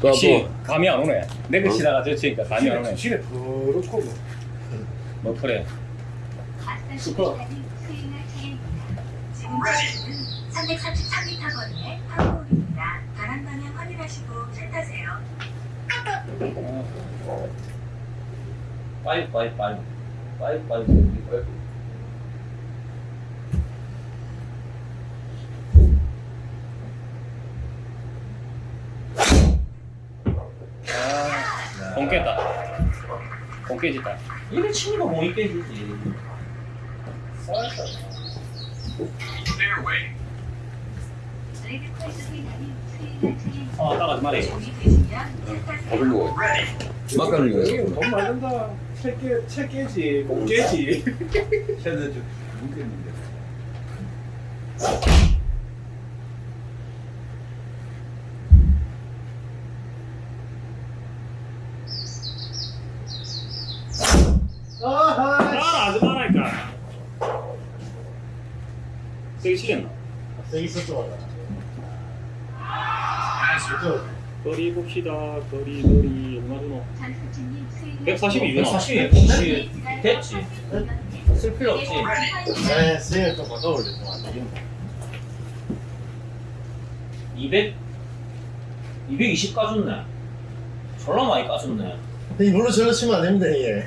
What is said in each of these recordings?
또 역시 뭐. 감이 안 오네. 내가 치다가 저 치니까 감이 안 오네. 집에 그렇고 뭐. 뭐 그래. 슈퍼. 지금까지는 333m 거리의 파크홀입니다. 바람 방향 확인하시고 타세요브 아, 공 깼다. 공 깨졌다. 이래 치니까 공이 깨지지 아, 타세요. 밥을 먹어. 막간을 여기 이거. 돈 많은다. 책 깨, 책 깨지, 못 깨지. 쟤는 좀 뭉겠는데. 아하. 따라하지 말라니까. 세게 치겠나? 세게 썼어. 거리 봅시다. 거리, 거리. 얼마 주노? 142 주노. 140이 공시 됐지 쓸 필요 없지 네, 스윙을 좀. 좀안 되겠네. 200 220 까줬네 졸라 많이 까줬네 이걸로 절로 치면 안 됩니다, 이게.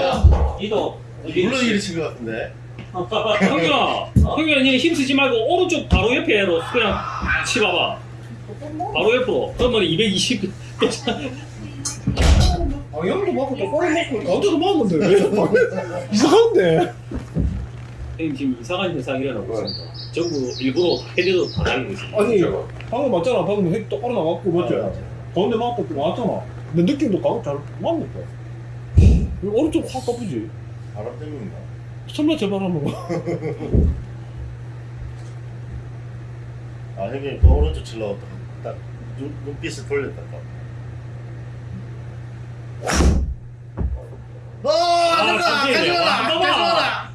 야 니도 물론 이리 친것 같은데. 형준아, 형준아, 니는 힘 쓰지 말고 오른쪽 바로 옆에로 그냥 치봐봐. 바로 옆으로. 그러면 220. 방향도 맞고 똑바로 맞고 가운데도 맞는데 왜? 이상한데. 형님 지금 이상한 현상이 일어나고 있습니다. 전부 일부러 헤드도 다 날리고 있습니다. 아니 방금 맞잖아. 방금 핵 똑바로 나왔고 맞지? 가운데 맞고 나왔잖아. 근데 느낌도 가고 잘 맞는데. 오른쪽 확 까쁘지? 바람 때문인가? 설마 제발 한번 아 형님 그 오른쪽 칠러 딱 눈, 눈빛을 돌렸다 딱. 아, 아, 가져가라! 가져가라!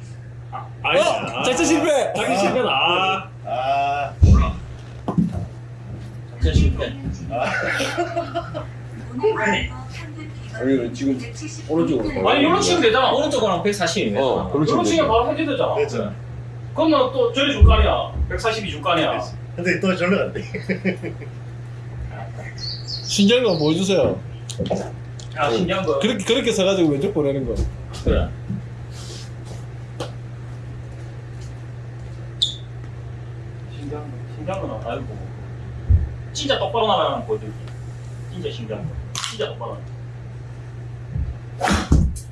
아니, 아, 작전 실패! 작전 실패다. 아, 아 작전 실패 아 니, 지금 오른쪽으로 아니 이런 치면 되잖아 오른쪽 거랑 140이면 어. 그런 식이면 바로 해도 되잖아. 그렇죠. 그러면 또 저리 줄거 아니야. 142줄거 아니야. 근데 또 절로 간대. 신기한 거 보여주세요. 야, 신기한 거. 그렇게 그렇게 써가지고 왼쪽 보내는 거. 그래 신기한 거. 신기한 거나 알고. 진짜 똑바로 나가는 거 보여줄게. 진짜 신기한 거. 진짜 똑바로 나가.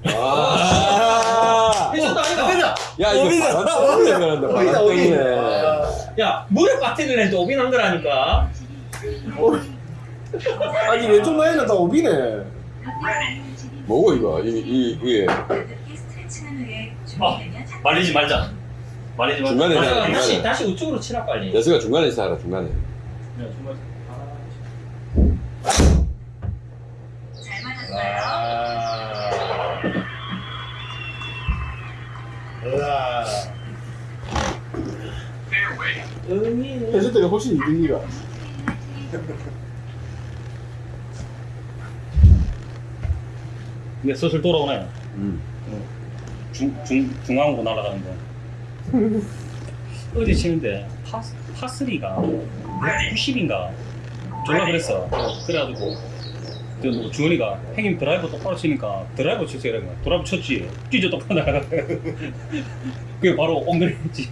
아. 아니다 야, 이거 바람 때문에 그런다. 바람 오이다, 오이. 때문에. 야 무릎 같은 애도 오빈 한 거라니까 아니 왼쪽 라인은 다 오비네. 뭐고 이거? 이, 이, 이게. 아, 말리지 말자. 말리지 말자. 중간에 아. 다시 다시 우측으로 치라 빨리 여수가 중간에 있어 중간에. 네, 정 훨씬 이득이가. 근데 슬슬 돌아오네. 음. 중, 중, 중앙으로 날아가는 거. 어제 치는데 파, 파3가 190인가 졸라 그랬어. 그래가지고 그뭐 주원이가 형님 드라이버 똑바로 치니까 드라이버 치세요 거 드라이버 쳤지 찢어 똑바로 나가 그게 바로 엉덩이지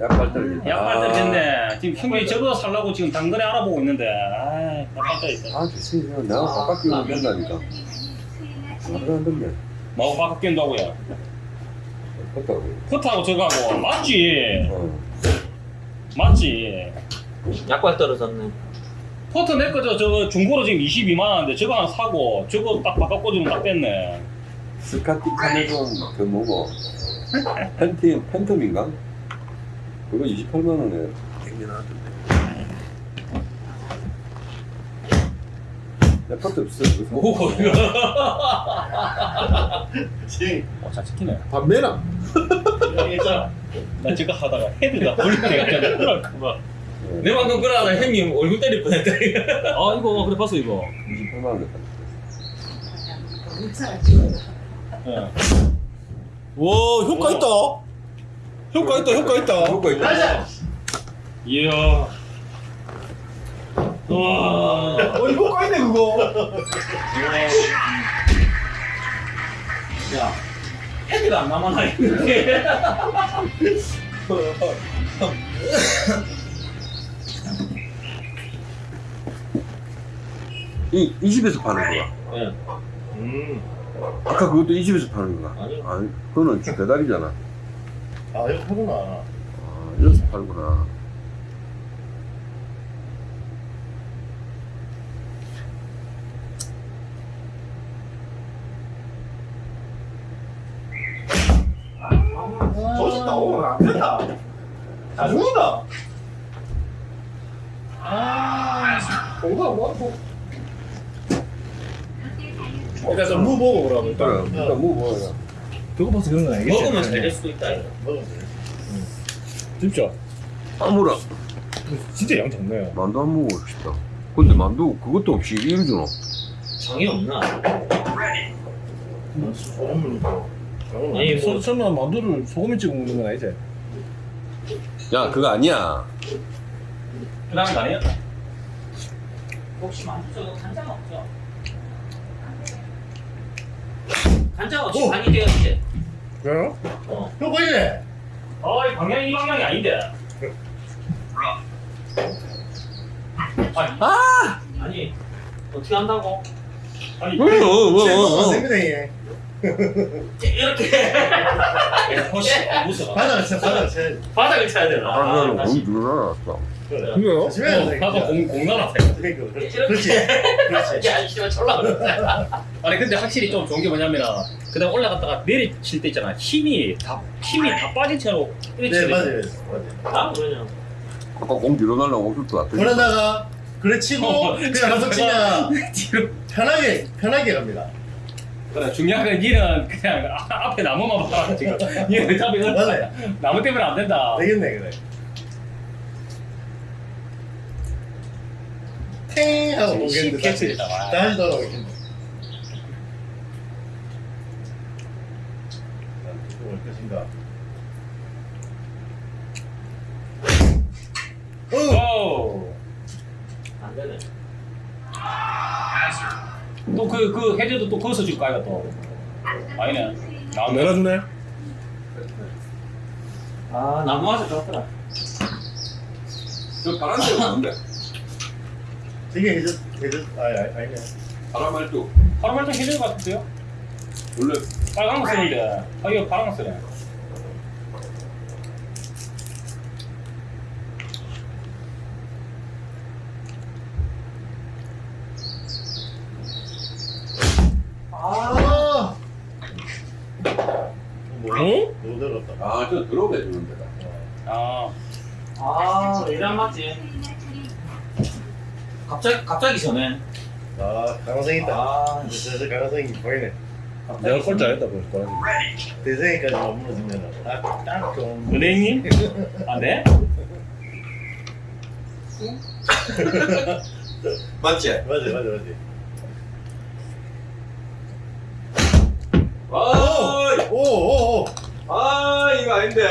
약발 떨어진다. 약발 떨어졌네 지금 형님이 저거 살라고 지금 당근에 알아보고 있는데 아 약발 떨어졌다 아, 좋습니다. 내가 바깥 끼우면 된다니까. 말을 안 듣네. 마구 바꿔 낀다고요 컸다고. 커트하고 저거하고 맞지 어. 맞지 약발 떨어졌네 퍼터 내거 저, 저 중고로 지금 22만 원인데 저거 하나 사고 저거 딱 바꿔 꽂으면 딱 됐네. 스카티 카메론 그 뭐고 팬티 팬텀인가? 그거 28만 원에 땡겨 나왔던데. 내 것도 없어. 그래서 오 이거. 지금 어, 잘 찍히네. 반매나 있잖아. 나 저거 하다가 헤드가 돌릴 때가 있잖아. 네, 내 방금 그러다 형님 얼굴 때릴 뻔했다. 아 이거 그래 봤어 이거. 28만 원에 샀는데. 예. 와 효과 있다 효과 있다 효과 있다 그거 있다. 이야. 와. 어 이거 효과 있네 그거 야, 헤드가 안 남아나 있는데. 이, 이 집에서 파는 거야. 예. 음. 아까 그것도 이 집에서 파는 거야. 아니. 아니, 그거는 배달이잖아. 아 이거 하구나. 아, 여기서 팔구나. 저집 나오면 안 된다 다 죽는다 아 공부하고 뭐 일단 좀무 보고 그러면 그래, 일단 일단 뭐 먹어야 그거 봐서 그런 건 알겠지 먹으면 잘될 수도 있다. 이거. 먹으면 돼. 진짜 아무라 진짜 양 작네 만두 안 먹고 싶다. 근데 만두 그것도 없이 이리 주노. 장이 없나? 소금물이고. 아니, 뭐- 서, 설마 만두를 소금에 찍어 먹는 건 아니지? 야, 그거 아니야. 그 다음 거 아니야? 혹시 만두 저거 간장 없죠? 간장 없이 오! 간이 되었지? 그래요? 어. 형 보이네. 어, 이 방향이 이 방향이 아닌데. 아니, 어떻게 한다고? 아니, 어, 어, 어, 어, 어. 이렇게. 무서워. 바닥을 쳐, 바닥을 쳐야지. 바닥을 쳐야 되나? 아, 나는 다시. 공. 그래. 그래요? 다시 해야 돼. 나도 공, 공 날았어. 그러니까 그렇지. 이렇게. 그렇지. 야, 이씨발 졸라 그랬다. 아니 근데 확실히 좀 좋은 게 뭐냐면 그다음 올라갔다가 내리칠 때 있잖아 힘이 다 힘이 다 빠진 채로 네 맞아요. 돼. 맞아요. 아까 공 뒤로 날라고 없을 것 같아. 그러다가 그래 치고 어, 그냥 한번 치면 뒤로 편하게 편하게 갑니다. 그래 중요한 건 니는 그냥 아, 앞에 나무만 봐라 지금 니는 어차피 맞아요. 나무 때문에 안 된다 되겠네 그래. 탱 하고 보겠는데 다시. 다시 돌아오겠네. 올 것인가? 어! 오. 안 되네. 또 그 그 해저도 또 거기서 줄 거야 또 아니네 나무 내려주네 아, 나무 맛이 좋더라. 저 파란 색 뭔데? 이게 해저 해저 아 아, 아니네. 파란 말도 파란말도 해저 같은데요? 원래 빨간 거 쓰는데 아 이거 파란 거 쓰네 아. 뭐? 응? 못 들었다. 아, 저 들어오게 해주는 데다. 아 아, 이란 맞지? 갑자기, 갑자기 전에. 아 가능성 있다. 아, 저 가능성이 보이네. 내가 꼴찌 안 했다 벌써 대생이까지 머무르면 딱딱 좋은. 은행님? 안 돼? 맞지? 맞아 맞아 맞아. 아, 오오오. 아, 이거 아닌데.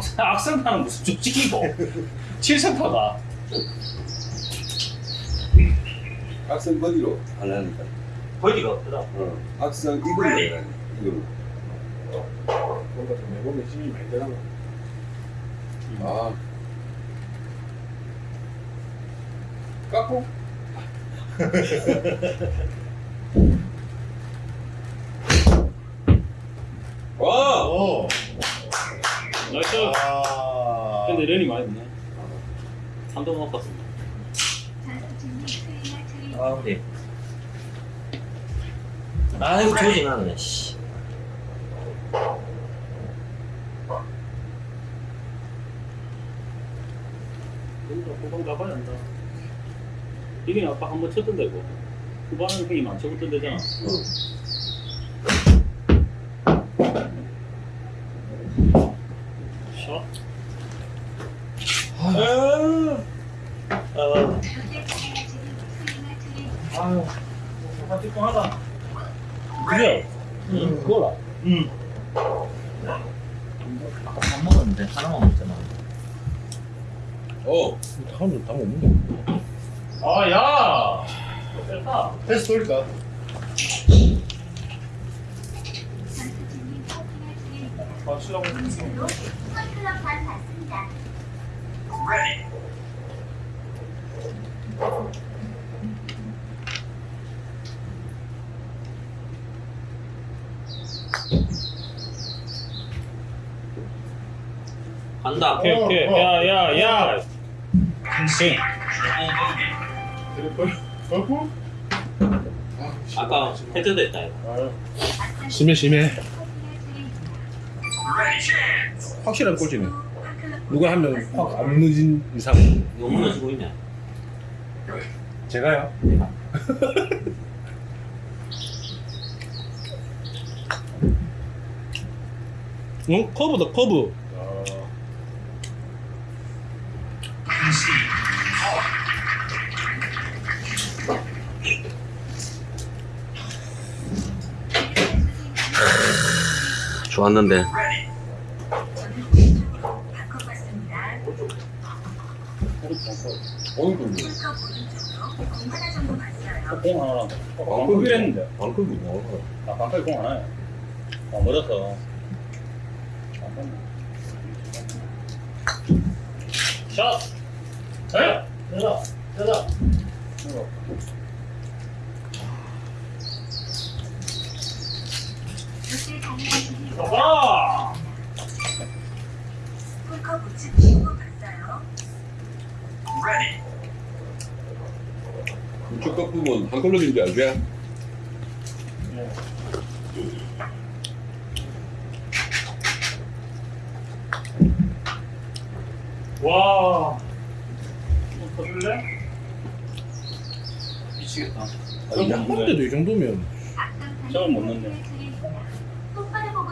악성, 악성파는 무슨 쪽지기고 7성파가 악성 버디로 하려니까. 버디가 없더라. 어, 악성 이글로 해야 이글로. 뭔가 좀 내보면 힘이 많이 되나 아. 깎고? 베런이 많이 있네. 수행할 차례 아 근데 아 이거 조진 않네 씨. 여기서 후방 가봐야 한다. 이게 아까 한번 쳤던데 이거. 후반은 형이 안 쳐봤던 데잖아. 샷. 아, 현대 차례진이 수행할 차례 아유, 찌뽕하다. 그래. 응. 그거라. 응. 아까 밥 먹었는데 하나만 먹잖아. 어 다음은 다 먹는데. 아, 야! 뺐다. 패스 돌릴까? 맞추려고 했는데. 반. 간다. 오케이, 오케이. 야, 야, 야! 오케이. 버프? 아까 해저됐다 이거. 아, 심해 심해. 확실한 꼴찌네. 누가 한 명 확안 무너진 이상. 이거 무너지고 있네. 제가요? 응? 커브다 커브. 오른쪽으로 공 하나. 방금 했는데. 방금 뭐 아, 방금 공 하나야. 아, 멀었어. 샷! 에? 되다. 그때 와! 홀컵 우측 신고 봤어요. 우측 꺾으면 한 걸러진지 알지? 와! 더 줄래? 미치겠다. 한 번째도 이 정도면 저걸 못 넣네.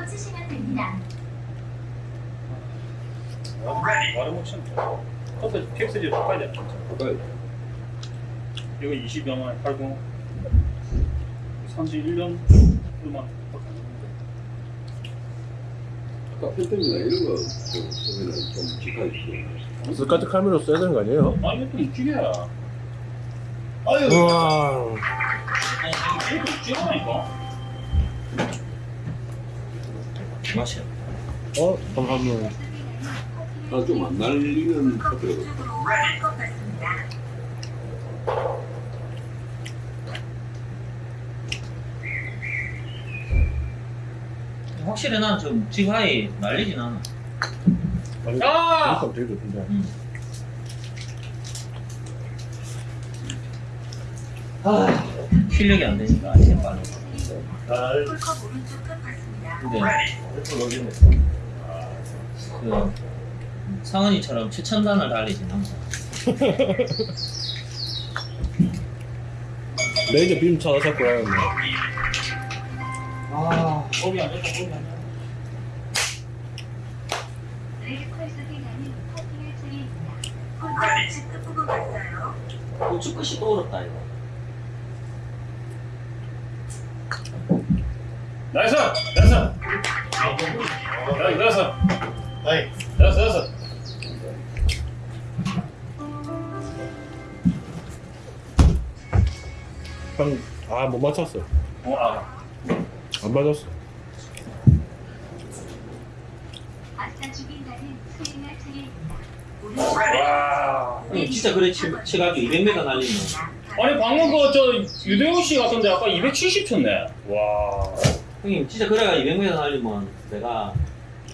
치시면 됩니다. 말을 못 치는 커서 텍스지 바꿔야 돼. 아까 이거 20여만 80 31년 그만 아까 팬텀이나 이런 거 좀, 쓰면은 좀 직하지 스카트 카메라 써야 되는 거 아니에요? 아니 이것도 육지개야 아유, 우와. 이것도 육지개라니까 맛이야. 어? 잠깐만. 아좀 안 날리는 봤습니다. 확실히 난 좀 지하에 날리진 않아. 아! 그러니까 되게 좋던데. 아, 실력이 안 되니까 아직 빨리. 근데. 그 상은이처럼 최첨단을 달리진 않아. 레이저 빔 찾아 잡고 가야겠네. 아, 거기 안 됐다 거기 안 됐다 끝. 우측 끝이 또 어렵다 이거. nice! nice! nice nice nice nice 형, 아, 못 맞췄어. 어, 아. 안 맞았어. 와 응, 진짜 그래 치, 치가지고 200m 날리면 아니 방금 그 저 유대호 씨 같은데 아까 270 쳤네 와 형님 진짜 그래가 200m 날리면 내가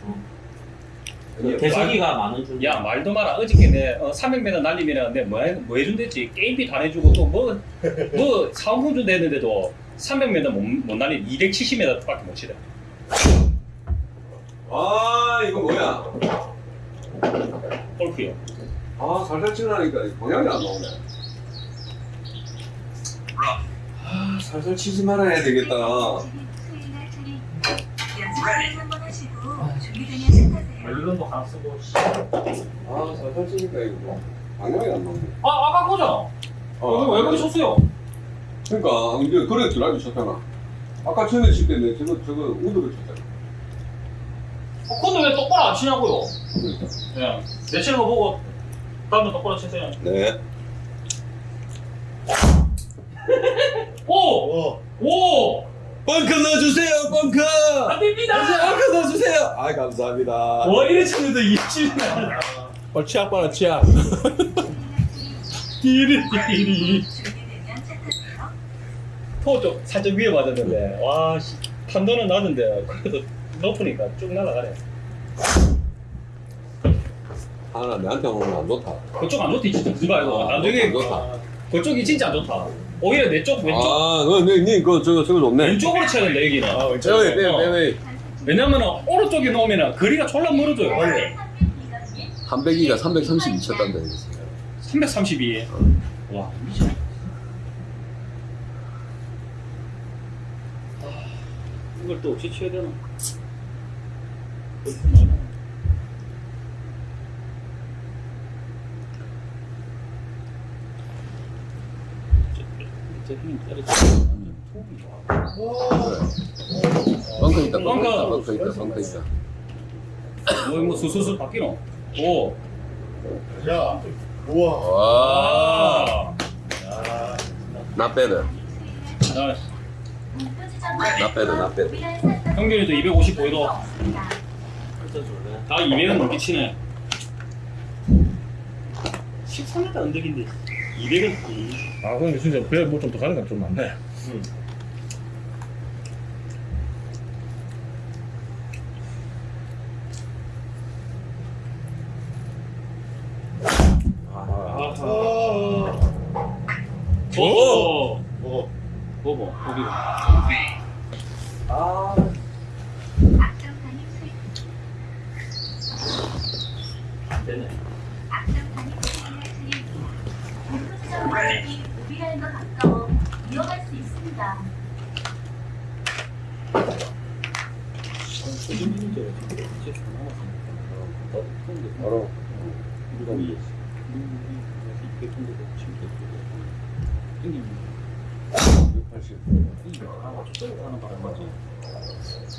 어, 개석이가 많은 줄. 야 말도 마라 어저께 내 어, 300m 날리면 내뭐 뭐 해준댔지 게임비 다 내주고 또 뭐뭐 사은품 준다 했는데도 300m 못, 못 날리 270m밖에 못 치래 아 이거 뭐야? 골프요 아 살살 치려니까 방향이 안 나오네. 아 살살 치지 말아야 되겠다. 연습을 한번 하시고 준비되면 시작하세요. 물론도 하나 쓰고. 아 살살 치니까 이거 뭐 방향이 안 나오네. 아 아까 거잖아 이거 왜 그렇게 쳤어요? 그러니까 이제 그래 드라이브 쳤잖아. 아까 전에 칠때 내 저거 저거 우드를 쳤잖아. 어, 근데 왜 똑바로 안 치냐고요 그러니까. 그냥 내 치는 거 보고 다음에 똑바로 치세요 네. 오! 오. 오! 벙커 넣어주세요 벙커. 안 됩니다! 벙커 넣어주세요. 아 감사합니다. 와 이래 쳤는데 이치는 어 치약 봐라 치약 띠리 띠리. 토좀 살짝 위에 맞았는데 와 씨, 판도는 낮은데 그래도 높으니까 쭉 날아가네 하나 내한테 오면 안 좋다. 그쪽 안 좋다 진짜 그거 알고 아, 나중에 안 좋다. 그쪽이 진짜 안 좋다 오히려 내 쪽 왼쪽? 아, 너니 그 저거 저거 좋네. 왼쪽으로 쳐야 된다 여기는 아 빼웨이 빼웨이 어. 빼웨이. 왜냐면은 오른쪽에 놓으면 거리가 졸라 멀어져요. 한백이가 332 쳤단다 이거. 332와 미쳐 아, 이걸 또 어찌 쳐야 되나 그렇구나. 저힘 때려치면 톡이 좋아. 벙커 있다. 벙커. 있다. 벙커 있다. 뭐, 뭐, 수수수 바뀌노? 오. 야. 우와. 와. 아. 나 빼드. 나, 나 빼드. 나 빼드. 평균에도 255도. 진짜 좋네. 다 200은 넘게 치네. 13m 언덕인데 200은 아 근데 진짜 배에 뭐 좀 더 가는 건 좀 많네 아. 아. 오. 뭐. 뭐뭐 거기가. 아. 되네. 무비라는 것 가까워 위험할 수 있습니다. 바로.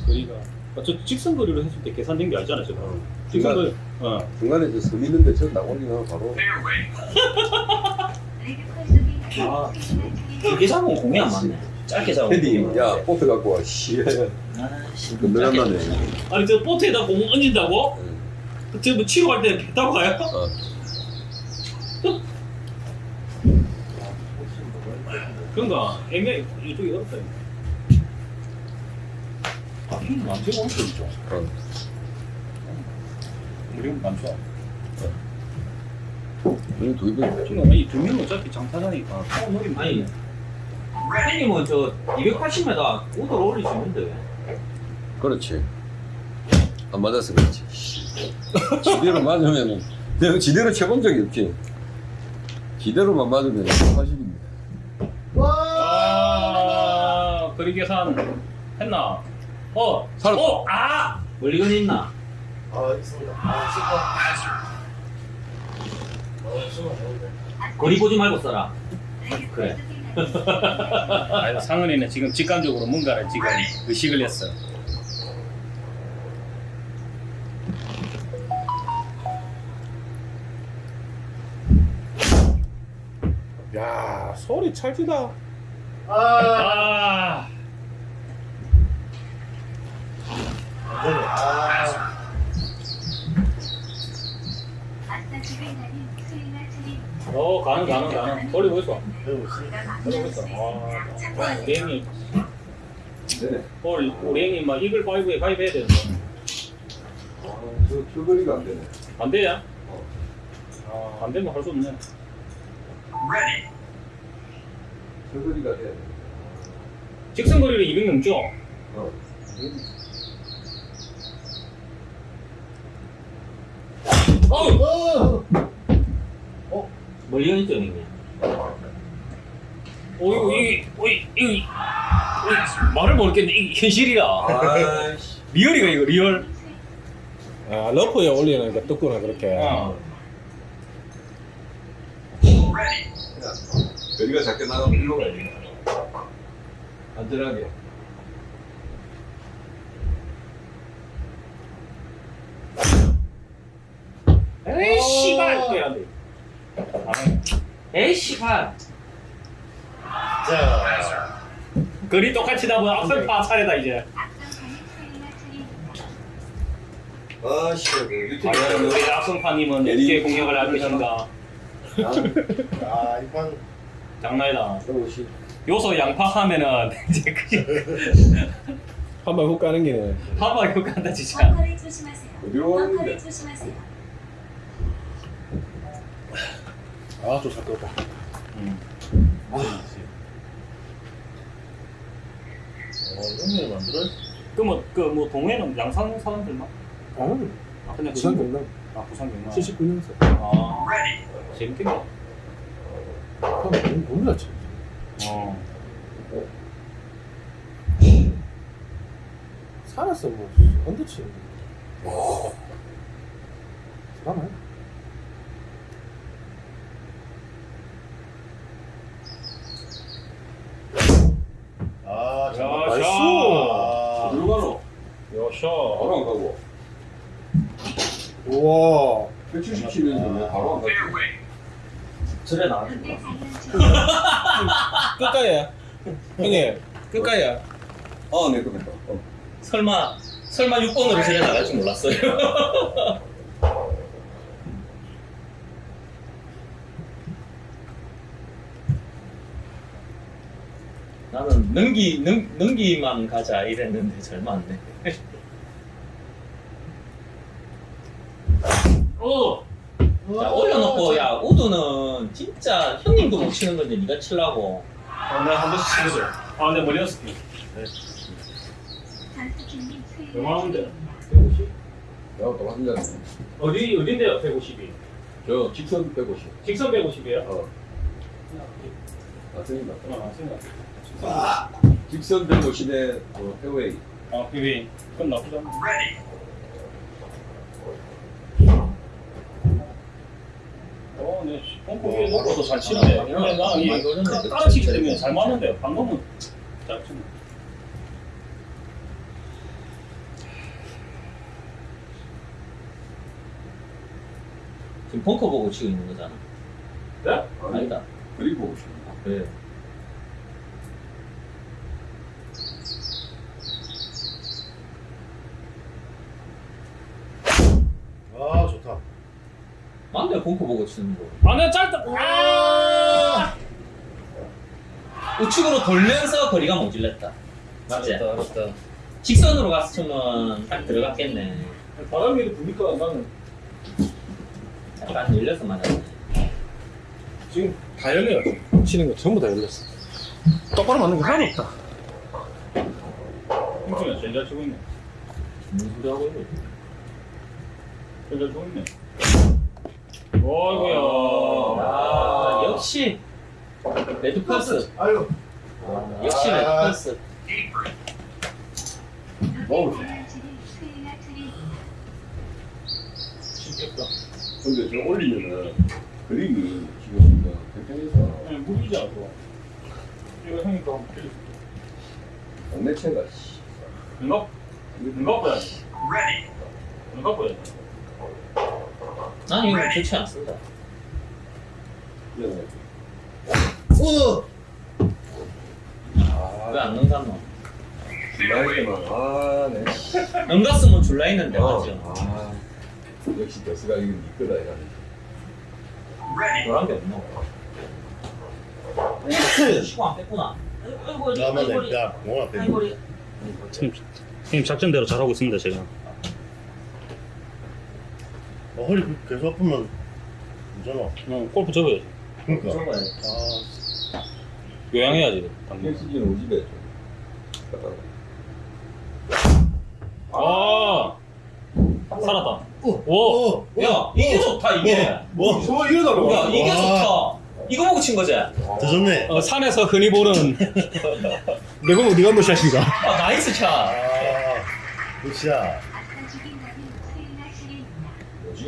거리가 아, 저 직선 거리로 했을 때 계산된 게 아니잖아요 지금 직선 거리 어 중간에 저섬 있는데 저 나오기는 바로. 아. 길게 잡으면 공이 안 맞네. 짧게 잡으면. 헤디, 공이 야. 포트 갖고 와. 씨. 아씨. 건드렸나네. 아니 저 보트에다 공 얹는다고? 응. 저뭐 치러 갈때배 타고 가요? 어. 그런가 애매 이쪽이 어렵다 아 힘이 많지가 않죠 진짜 어. 우리 많죠 우리 두 번. 지금 이두 명은 어차피 장타자니까 어, 놀이 아니. 형님은 저 280m 우도로 올릴 수 있는데. 그렇지. 안 맞아서 그렇지. 씨. 지대로 맞으면 내가 지대로 쳐본 적이 없지. 지대로만 맞으면 80입니다. 아 거리 계산 했나? 어! 살았다. 어! 아! 멀리건 있나? 아, 있습니다. 아. 아. 거리 보지 말고 써라. 그래. 아니 상은이는 지금 직감적으로 뭔가를 지금 의식을 했어 야 소리 찰지다 아. 아 아. 어, 가능, 가능, 가능. 돌리고 있어. 배우고 있습니다. 돌리고 있어. 아, 우리 형이. 볼, 우리 형이 막 이글 파이브에 가입해야 되는데. 아, 저, 저 거리가 안 되네. 안 돼야? 아, 안 되면 할 수 없네. 저 거리가 돼. 직선 거리를 200 넘죠? 어. 어우! 멀리 있죠 형님. 어이구, 이, 어이, 이, 이, 말을 모르겠네. 이. 아이씨. real이가 이거, real. 아 러프에 올리니까 뜯구나 그렇게 어. 거리가 작게 나가면 일로 가야 돼. 안전하게. 에이, 씨발! 또 해야 돼. 에이 씨발. 자, 거리 똑같이 나면 악설파 차례다, 이제. 아씨, 그 유튜브. 과연 우리 악성파님은 어떻게 공략을 할 것인가. 아, 이판 장난이다. 오시. 요소 양파 하면은 이제 그게 한번 훅 가는 기네 하바 이거 간다 진짜. 벙커를 조심하세요. 어디로 벙커를 가는데? 조심하세요. 아좀 같다 음. 어, 형님 만들어? 그뭐 그 뭐 동해는 양산 사람들만? 아니 아 근데 부산 그 경남 아 부산 경남. 79년생 아 재밌겠네. 그럼 너무 몰랐지 어. 살았어 뭐 언제치 대단해 아, 야, 정말. nice. 아, 어디로 가노? 여셔. 바로 안 가고. 우와 177년도 바로 안 가고. 저래 나. 그때 장난치 끝까지야 형님 끝까지야 아, 네, 그렇다. 어. 설마 설마 6번으로 저래 나갈 줄 몰랐어요. 나는 능기 능 능기만 가자 이랬는데 잘 맞네. 어. 자 올려놓고 야 우드는 진짜 형님도 못 치는 건데 네가 치려고. 아, 내가 한 번씩 치거든. 아, 내 머리 연습. 단투킹님 얼마나인데? 내가 또 한잔. 어디 어딘데요? 150이. 저 직선 150. 직선 150이에요? 어. 아, 틀린다. 아, 생각. 직선 150에 어, 페어웨이. 아, 비비. 그건 나쁘지 않네. 어, 네. pompo 위에 놓고도 잘 치는데. 근데 나는 이 따라 치기 때문에 잘 맞는데 방금은 잘 치네. 지금 벙커 보고 치고 있는 거잖아. 네? 아니다. 그리고 보고 싶어. 그래. 아, 좋다. 벙커 보고 치는 거. 아, 내가 짧다. 아! 우측으로 돌면서 거리가 모질랬다. 맞지? 알았다, 알았다. 직선으로 갔으면 딱 들어갔겠네. 바람이 부니까 나는 약간 열려서 맞았네. 지금 다 열려요. 치는 거 전부 다 열렸어 똑바로 맞는 게 하나도 없다 힘주면 제일 잘 치고 있네. 무슨 소리 하고 있는 제일 잘 치고 있네. 어이구야. 아, 역시 레드 플러스. 아유. 아, 역시 레드 아. 플러스. 어우. 진짜. 근데 저 올리면은 그림이 지금 그 굉장해서 아니, 무기잖아, 그거. 이거 형이 그거 한번 빌려. 동네체가 씨. 눈갑, 눈갑 봐야 돼. 눈갑 봐야 돼. 난 이거 좋지 않습니다. 아, 왜안 넘갔노? 나이게만 아, 네. 넘갔으면 줄라 했는데 어, 맞죠? 아, 역시 버스가 이건 네 거다 이거. 노란 게 없노? 시고 안 뺐구나. 아이고, 야, 맞네. 아이고, 야, 앞에. 아이고, 형님 작전대로 잘하고 있습니다, 제가. 어, 허리 그- 계속 아프면 괜찮아. 응, 골프 접어야지. 그러니까. 아, 요양해야지, 당근. 헬스지는 우리 집에. 아! 살았다. 오! 오! 오! 야, 이게 좋다, 이게. 뭐? 뭐 이러다가 야, 이게 와. 좋다. 이거 보고 친 거지? 아, 더 좋네. 어, 산에서 흔히 보는 내가 어디 간거 샷이가? nice shot. 아, good shot. 아까 죽인 남이 수인아 씨입니다. 뭐지?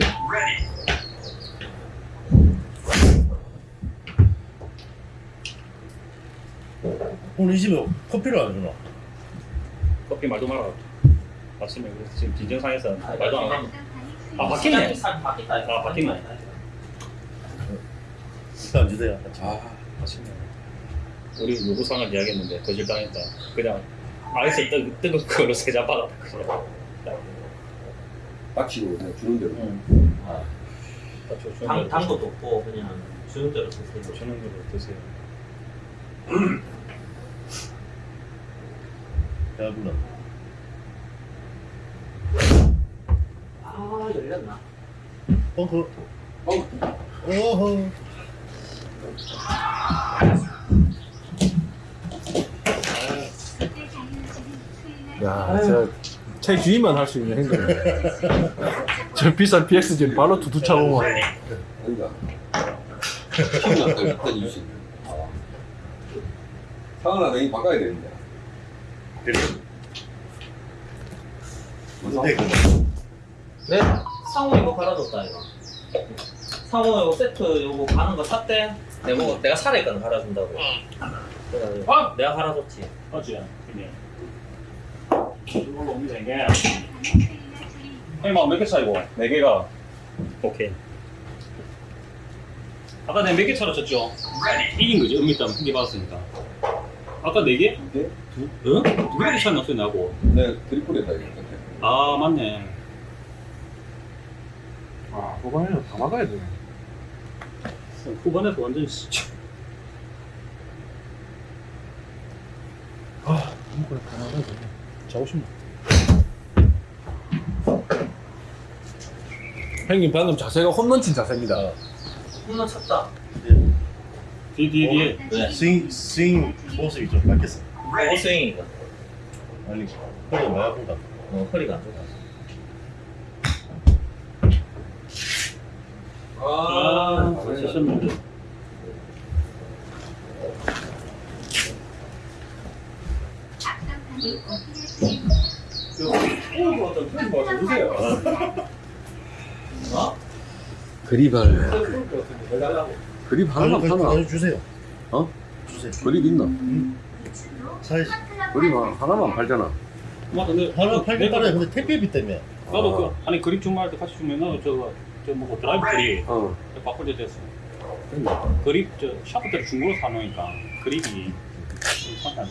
오늘 이 집에 커피를 안 주나? 커피 말도 말아. 아침에 그래서 지금 진정상에서 말도 안 하고. 아, 바뀌네. 바뀌다. 아, 바뀌네. 안 주세요. 아, 아침에. 우리 요구사항을 이야기했는데 거절당했다. 그냥 아이스 뜨, 뜨거운 거로 세잔 받았다. 그냥. 닥치고 그냥 주는 대로. 응. 아, 저 주는 당, 당도 없고 그냥 주는 대로 드세요. 드세요. 주는 대로 드세요. 배불러. 아, 열렸나? 벙커. 어, 오호. 야, 저 최주임만 할 수 있는 행동이네. 저 비싼 PXG 바로 두두 차고만. 아니다. 피곤났다, 일단 이유식. 상하나 내일 바꿔야 되는데. 그래. 무슨 근데 그 네, 상호 이거 갈아줬다 이거. 상호 이거 세트 요거 가는 거 샀대. 내가 내가 살아있거든 갈아준다고. 그래가지고 아! 내가 갈아줬지. 맞지? 그냥. 이걸로. 형님, 몇개 차이고? 네 개가. 오케이. 아까 내가 몇개 차로 쳤죠? 이긴 거지, 음미땀 한개 받았으니까. 아까 네 개? 개? 두, 응? 두 개밖에 차이 났어요, 나하고. 내 드리플에다 이거. 아, 맞네. 아, 후반에는 다 막아야 되네. 후반에서 완전히 씨, 아, 이거는 다 막아야 되네. 자고 싶네. 형님 방금 자세가 홈런 친 자세입니다. 홈런 쳤다. 뒤에, 뒤에, 뒤에. 네. 스윙 스윙 모습이 좀 바뀌었어. 어 스윙이가. 아니 허리 많이 아픈다. 어, 허리가 안 좋다. 아. 앞선판이 오피니스입니다. 어? 그립을. 그립 하나만. 아니, 주세요. 어? 주세요. 그립 있나? 사이즈. 그립 하나, 하나만 팔잖아. 맞아, 근데. 하나 팔긴 팔아요. 근데 택배비 때문에. 나도 아. 그, 아니, 그립 주문할 때 같이 주면 나도 저거, 저 뭐 드라이브 그립. 어. 바꿀 때 됐어. 그립, 저, 샤프트를 중고로 사놓으니까 그립이 좀 상태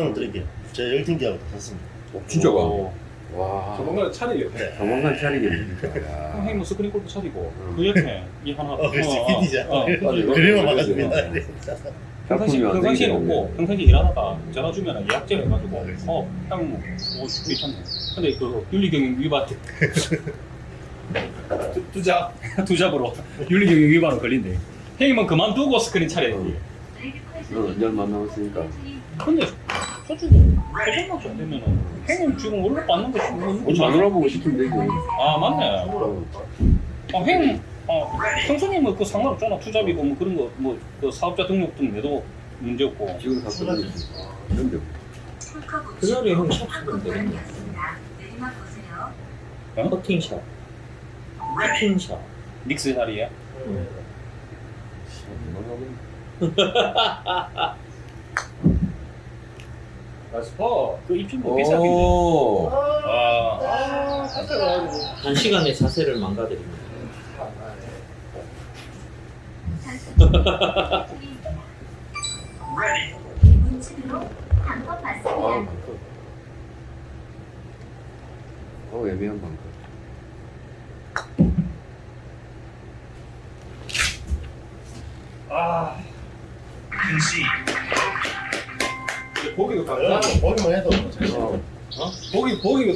안 드릴게요. 제가 열팅기하고 샀습니다. 어, 진짜가? 오. 와. 조만간 차리겠네. 조만간 차리겠네. 형님 뭐 스크린 골프 차리고 응. 그 옆에 이 하나 어, 그 스키니자. 어, 어. 그림을 막았습니다. 평상시 평상시에. 없고 평상시 일하다가 전화 주면 예약제를 해가지고 어형 뭐 괜찮네 근데 그 윤리경영 위반 두- 두잡 두잡으로 윤리경영 위반으로 걸린대 형님은 그만두고 스크린 차려야지 어, 열만 남았으니까. 근데 솔직히 소송만 좀 되면은 형님 지금 원래 받는 거 지금 우리 마누라보고 시키면 되지. 아 맞네 어. 어, 형, 어, 형수님은 그 상관없잖아. 투잡이고 뭐 그런 거, 뭐, 그 사업자 등록등 내도 문제 없고. 지금 다 써버리지. 근데 그날에 형 샷수면 되겠네. 내리막 보세요. 커팅샷. 커팅샷. 닉스 자리에. 응. 나스퍼. 그 입질 뭐 비싸긴데. 오. 아, 한 시간의 자세를 망가뜨립니다. 아. 어, 애매한 방금.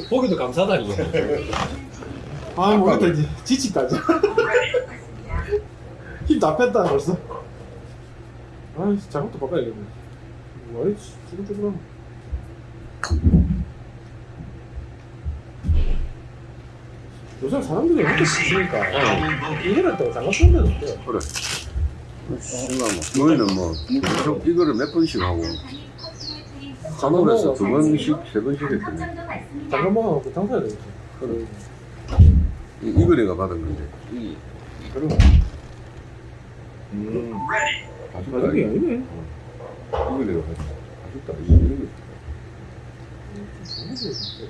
보기 보기 보기도 감사하다 이거. 아 모르겠다 이제 지치까지. 바꿨습니다. 힘다 뺐다 벌써. 아이 작업도 바꿔야겠네. 왜 쭈글쭈글하네. 요새 사람들이 이렇게 쓰니까 쓰는 데도 없대요. 그래. 신나 뭐. 너희는 뭐 이거를 몇 번씩 하고 산업에서 두 번씩 세 번씩 했더니 장갑만 하고 장사해야 되겠지. 그래. 이- 이거 내가 받은 건데 이 그럼 음. 가족이 이거 아니네. 이거 내가 받- 가죽다 이거 이거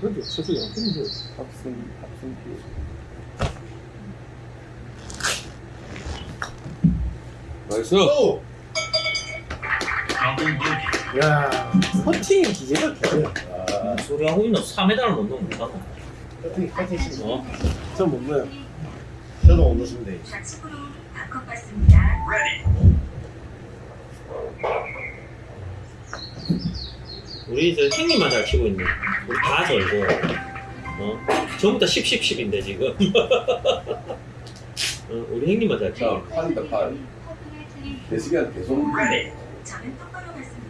그래도 저쪽이 안 끊는데. 합성 합성 피 나이스 오! 야, 퍼팅의 기계가 기계야. 아, 소리 하고 있는 3m를 못 넘는 거 커팅, 커팅 치고. 어? 전못 넣어요. 저도 못 넣으시면 돼. 좌측으로 바꿔 봤습니다. 우리 저 형님만 잘 치고 있네. 우리 다 절고. 어? 전부 다 10, 10, 10인데 지금. 어, 우리 형님만 잘 치고. 자 팔이다 팔 대시간 계속 저는 똑바로 봤습니다.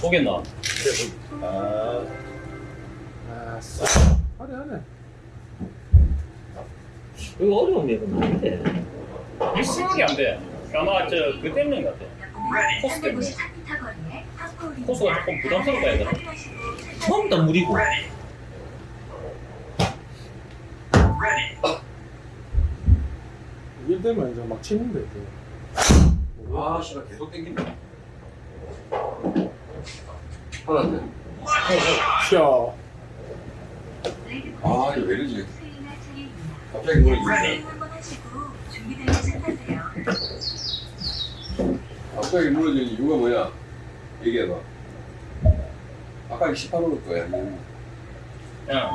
보겠나? 아, 아, 쎄. 하네 하네. 이거 어려운 맵은 아닌데. 이 생각이 안 돼. 아마 저 그 때문인 것 같아. 코스 때문에. 코스가 조금 부담스럽다 해야 되나? 처음 다 물이고. 일 되면 이제 막 치는데. 또. 아 씨발 계속 땡긴다 하나. 아 이거 왜 이러지. 갑자기 준비되면 시작하세요. 갑자기 무너지는 이유가 뭐야 얘기해봐. 아까 18호 거야 야,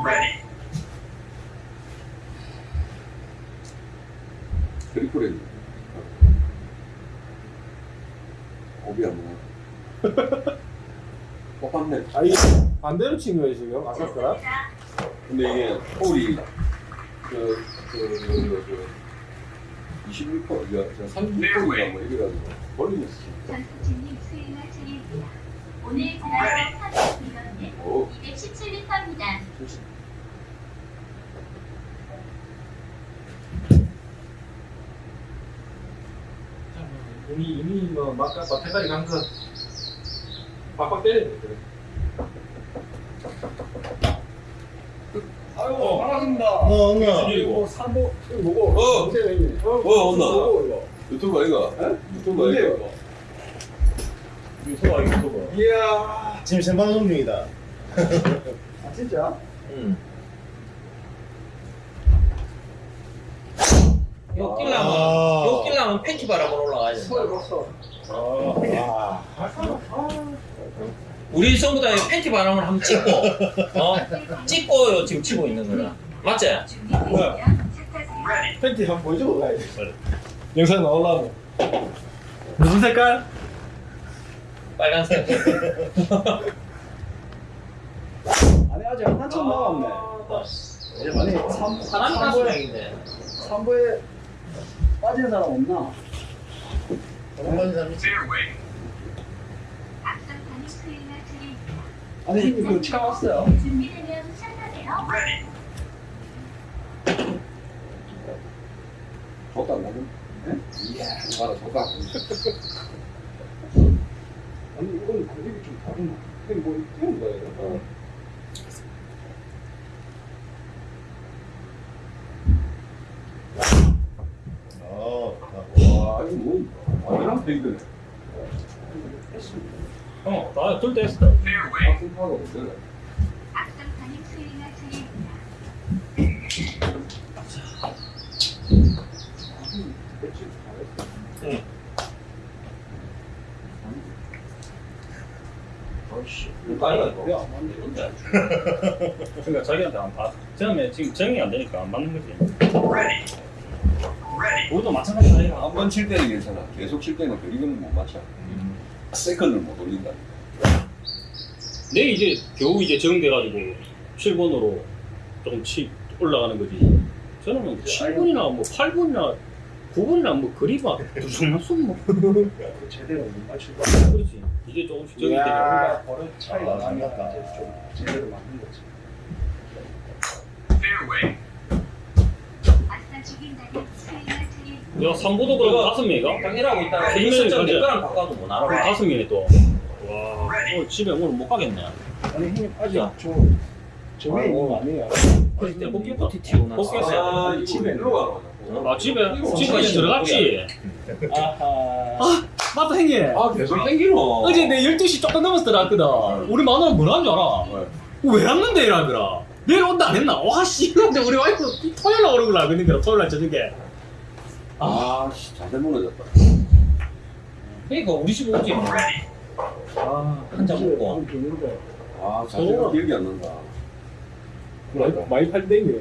트리플 고비 안 먹어. 뽑았네 아 이게 반대로 친 거예요 지금? 아까 거랑? 근데 이게 홀이 그, 그, 그, 그, 26%, 저 36%인가 뭐 이래가지고 멀리졌어. 전수진님 스윙할 차례입니다. 오늘 드라이버 비거리는 오, 217m입니다. 이미 이미 뭐 막까 막대가리 간거 빡빡 때리네 그래. 아이고 반갑습니다. 어, 언나. 그리고 사보 이거 뭐고? 어! 어, 어, 이거? 유튜브 아이가? 유튜브 아이가? 유튜버 유튜버. 이야. 지금 생방송 중이다. 아 진짜? 응. 요 끼려면, 아. 요 끼려면 팬티 바람으로 올라가야 된다. 봤어. 와. 우리 전부 다 팬티 바람을 한번 찍고, 어? 찍고 지금 치고 있는 거다. 맞지? 시작하세요. 팬티 한번 돼. 영상 나올라면. 무슨 색깔? 빨간색. 아니 아직 한참 남았네. 아니 3, 사람이 다 3부에, 소량인데. 3부에 빠진 사람 없나? 한번 사람 있지? 아니 형님 그거 차 왔어요. 준비되면 시작하세요. 줬다 나는? 이야, 봐라, 줬다. 아니 이거는 가격이 좀 다르나? 이게 뭐 이런 거예요? 어. 어, 와, 이거 뭐, 완전한 페이드네. 어, 나둘 때 했어. 파가 없잖아. 차례입니다. 아이가 이거. 왜안 맞네? 뭔데? 그러니까 자기한테 안 봐. 처음에 지금 정이 안 되니까 안 맞는 거지. 우리도 마찬가지다 이거. 한 번 칠 때는 괜찮아. 계속 칠 때는 그 이거는 못 맞춰. 세컨을 못 올린다. 내 이제 겨우 이제 적응돼가지고 7번으로 조금 치 올라가는 거지. 저는 뭐 7번이나 뭐 8번이나 9번이나 뭐 그리봐 두성맞수 뭐그 제대로 못 맞출 거. 그렇지. 이제 조금씩 적응이 되니까. 우리가 버릇 차이가 아, 나니까 좀 제대로 맞는 거지. 야 3보도 그럼 다섯 명이가? 딱 일하고 있다가 세 명이 일선점 내 가자. 거랑 바꿔도 못 알아. 다섯 명이 또. 와 오늘 집에 오늘 못 가겠네. 아니 형님 아직 야. 저 정해 있는 거 아니에요? 그때 복귀 버티티고 나. 복귀했어요. 아, 집에 일로 가라. 아 집에 이제 들어갔지. 아하. 맞다 형님. 아, 계속 땡기노. 어제 내 12시 조금 넘어서 들어갔거든. 우리 마누라 뭐라 하는 줄 알아? 왜 왔는데 이러더라. 내일 온다 안 했나? 와 씨. 근데 우리 와이프 토요일 날 오는 거라 토요일 날 저녁에. 아, 씨, 자세 무너졌다. 그러니까 우리 집 오지 뭐. 아, 한 잔 먹고. 하면 되는데. 아, 자세가 기억이 안 난다. 많이, 많이 팔땡이.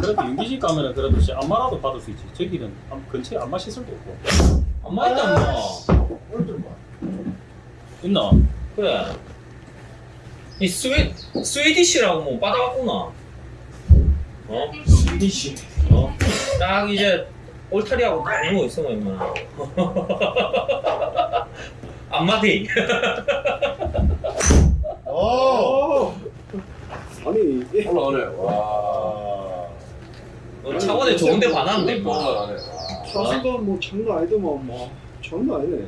그래도 윤기식 가면은 그래도 씨 안마라도 받을 수 있지. 저기는 안- 근처에 안마 시설도 없고. 엄마 있다 뭐. 꼴들 봐. 있나? 그래. 이 스웨 스웨디시라고 뭐 받아왔구나. 어? 스위디시. 어? 딱 이제 올타리하고 다른 거 있어 뭐 임마. 안마디. 오! 아니, 이- 올라가네. 와. 너 차원에 좋은 데 반하는데 뭐 뭐. 올라가네. 와. 타수가 뭐 장난 아니더만 뭐 장난 아니네.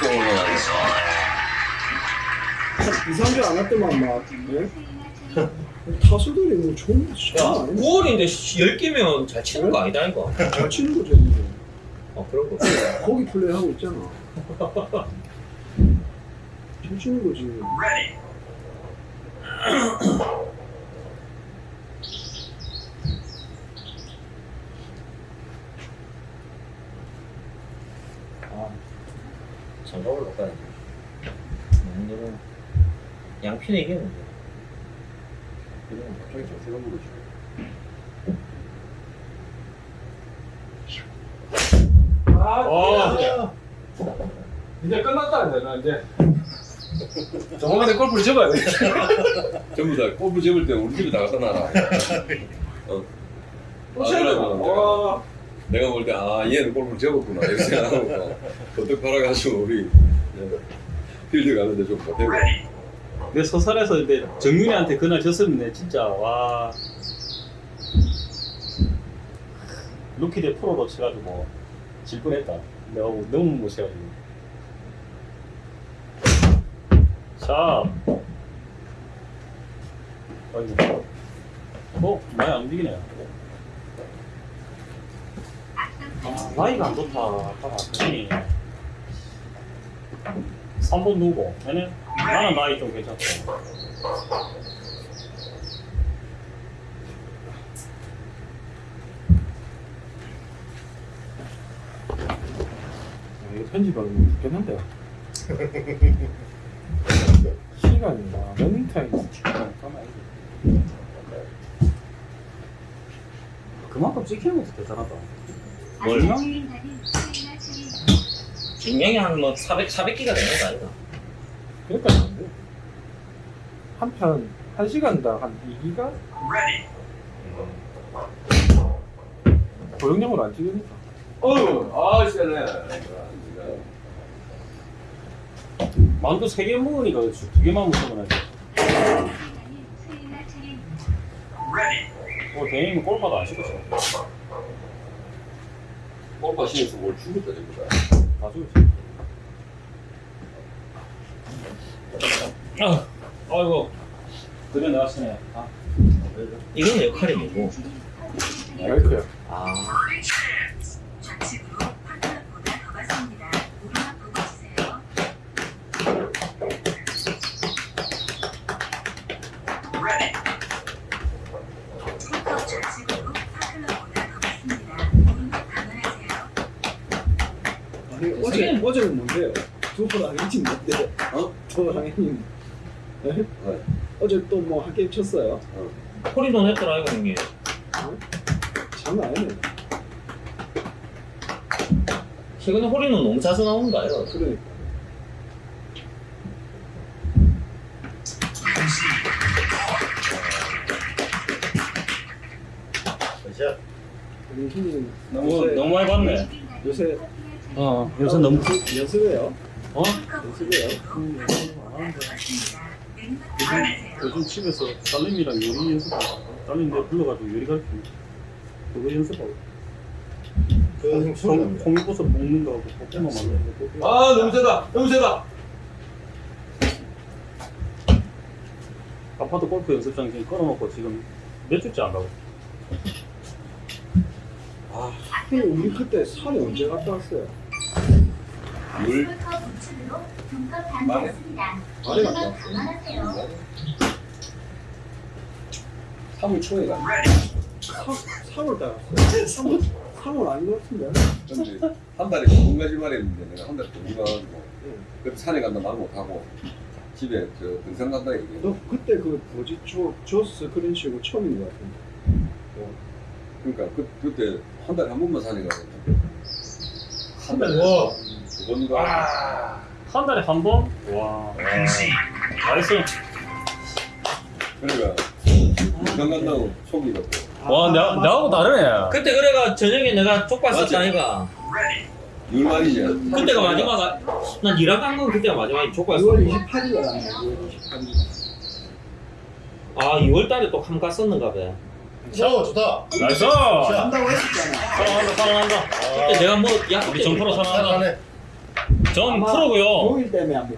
또 올라가네. 이상하지 않았더만 막. 예? 트린 타수들이 뭐 좋은 야, 장난 아니네. 9월인데 10개면 잘 치는 거 아니다 이거. 잘 치는 거죠, 이제. 어 그런 거. 거기 플레이 하고 있잖아. 잘 치는 거지. 아, 장갑을 바꿔야지. 오늘은 양피는 이기는데. 그냥 갑자기 자세가 무너져. 아, 이제 끝났다, 이제. 나 이제. 조만간에 골프를 접어야 돼. 전부 다 골프 접을 때 우리 집에 다 갖다 놔라. 어. 아. 내가 볼 때, 아, 얘는 골프를 접었구나. 이렇게 생각하고, 버뜩 팔아가지고, 우리, 필드 가는데 좀 보태고. 내 서산에서 이제 정윤이한테 그날 졌으면 내 진짜 와 루키 대 프로로 쳐가지고 질 뻔했다. 내가 너무 못 쳐가지고. 자, 아이고, 어 많이 안 움직이네. 아, 라이가 안 좋다. 아까 그니 3번 누구? 얘네? 나는 라이 좀 괜찮고. 이거 편집하면 죽겠는데. 나 러닝 타임. 그만큼 찍히는 것도 대단하다. 트린 분명히 한뭐 400, 400기가 되는 거 아이가? 그러니까 안 돼. 한 편, 한 시간당 한 2기가? 고용량으로 안 찍으니까. 어휴, 아, 세네. 만두 3개 먹으니까 그렇지. 2개만 먹으면 트린 뭐, 대행이면 골파도 안 씻었어. 골프 신에서 뭘 죽었다, 전부 다. 다 죽었지. 아, 아이고. 그래, 내가 쓰네. 아, 이건 역할이 뭐고? 마이크야. 아, 좌측으로 파크보다 더 갔습니다. 오르막 보고 치세요. 스티커 좌측으로 파클러보다 더 어제는 뭔데요? 두호랑이님 뭔데? 어? 두호랑이님. 예? 네. 어제 또 뭐 한 게임 쳤어요? 홀인원 했더라 이거 형님. 장난 아니네. 최근에 홀인원 너무 자주 나오는 거 아니야? 그러니까. 너무 너무 많이 봤네. 요새 어 요새 너무 연습해요? 어? 연습해요? 요즘 집에서 딸내미랑 요리 연습하고 딸내미 내가 불러가지고 요리 가르치고 그거 연습하고 그 납니다. 콩잎버섯 볶는 거하고 볶음밥 만드는 거 아 너무 세다 너무 세다 아파트 골프 연습장 지금 걸어놓고 지금 몇 주째 안 가고 형님 우리 그때 산에 언제 갔다 왔어요? 물 말해. 말해 갔다 왔어요? 감안하세요. 3월 초에 가 3월 달 갔어요. 3월, 3월 아닌 것 같은데? 근데 한 달에 두 가지 말 했는데 내가 한 달에 두 가가지고 그때 산에 간다 말 못하고 집에 저 등산 간다 얘기해 너 그때 그 뭐지? 조, 조스 그린 치고 처음인 것 같은데. 그러니까 그, 그때 한 달에 한 번만 산에 가거든 한 달에. 두 번인가 한 달에 한 번? 와 나이스 그러니까 등산 간다고 속이 갖고 와 나, 나하고 다르네. 그때 그래가 저녁에 내가 족발 썼다 아이가. 율말이지 그때가 마지막 난 일학 간건 그때가 마지막에 족발 6월 썼어. 28일 날 아니야, 6월 28일. 아 2월 달에 또 함가 썼는가 봐. 오 좋다. nice. 한다고 했었잖아. 사랑한다 사랑한다. 그때 내가 뭐 약속 우리 전 프로 사랑한다. 잘하네. 전 프로고요. 5일 때문에 안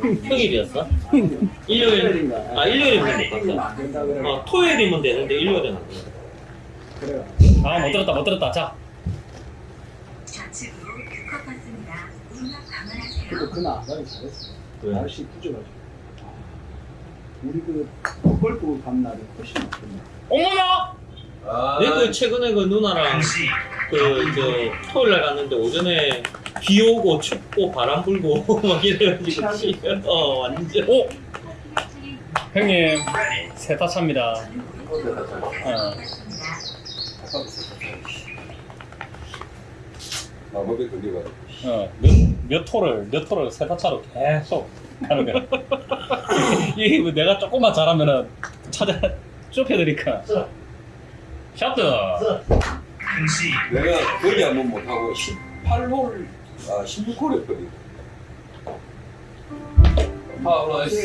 거예요. 평일이었어? 일요일. 아 일요일이면 못 일요일 갔어. 안 된다 그래. 어 토요일이면 되는데 일요일은 안 돼. 그래. 아못 들었다 못 들었다. 자 좌측으로 받습니다. 감안하세요. 그날 안 가기 잘했어. 왜? 날씨 부져가지고. 우리 그 골프 간 날이 훨씬 낫겠네. 어머나. 아, 내그 최근에 그 누나랑 그 저 토요일 날 갔는데 오전에 비 오고 춥고 바람 불고 막 이래가지고 씨, 어 완전 오 형님 세타 차입니다. 어. 마법에 걸려가지고 어몇 토를 몇 토를 세타 차로 계속 가는 거야. 이게 뭐 내가 조금만 잘하면은 찾아 좁혀드니까. 샤트. 내가 거기 한번 못하고 18홀 아 16홀 했거든 아 올라왔어